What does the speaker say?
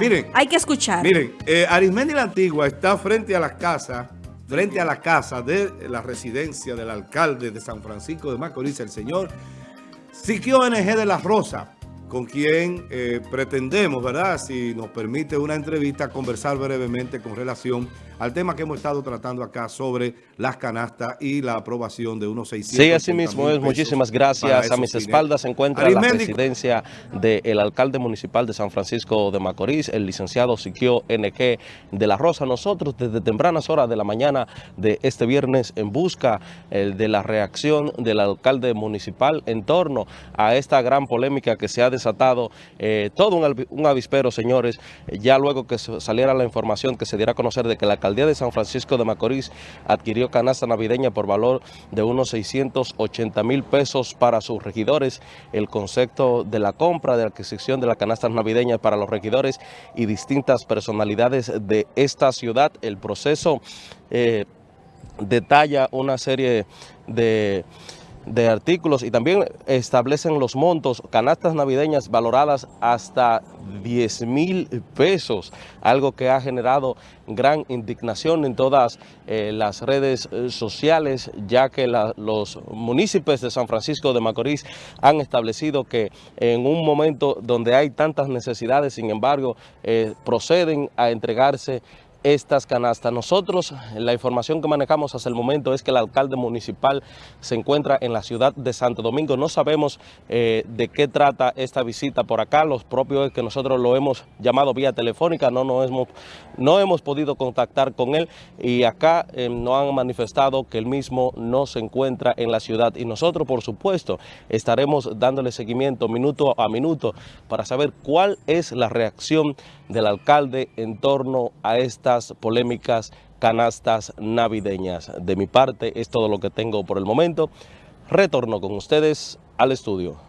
Miren, hay que escuchar. Miren, eh, Arismendi la Antigua está frente a la casa, frente a la casa de la residencia del alcalde de San Francisco de Macorís, el señor Siquio NG de la Rosa con quien eh, pretendemos, ¿verdad? Si nos permite una entrevista, conversar brevemente con relación al tema que hemos estado tratando acá sobre las canastas y la aprobación de unos 600 Sí, así mismo es. Muchísimas gracias. A mis espaldas se encuentra la presidencia del alcalde municipal de San Francisco de Macorís, el licenciado Siquio NG de la Rosa. Nosotros desde tempranas horas de la mañana de este viernes en busca eh, de la reacción del alcalde municipal en torno a esta gran polémica que se ha desarrollado desatado eh, todo un, avispero, señores, ya luego que saliera la información que se diera a conocer de que la alcaldía de San Francisco de Macorís adquirió canasta navideña por valor de unos 680 mil pesos para sus regidores, el concepto de la compra, de la adquisición de la canasta navideña para los regidores y distintas personalidades de esta ciudad, el proceso eh, detalla una serie de de artículos y también establecen los montos, canastas navideñas valoradas hasta 10 mil pesos, algo que ha generado gran indignación en todas eh, las redes eh, sociales, ya que los municipios de San Francisco de Macorís han establecido que en un momento donde hay tantas necesidades, sin embargo, eh, proceden a entregarse estas canastas. Nosotros, la información que manejamos hasta el momento es que el alcalde municipal se encuentra en la ciudad de Santo Domingo. No sabemos eh, de qué trata esta visita por acá. Los propios que nosotros lo hemos llamado vía telefónica, no, no, hemos, no hemos podido contactar con él y acá eh, nos han manifestado que él mismo no se encuentra en la ciudad. Y nosotros, por supuesto, estaremos dándole seguimiento minuto a minuto para saber cuál es la reacción del alcalde en torno a esta polémicas canastas navideñas. De mi parte es todo lo que tengo por el momento. Retorno con ustedes al estudio.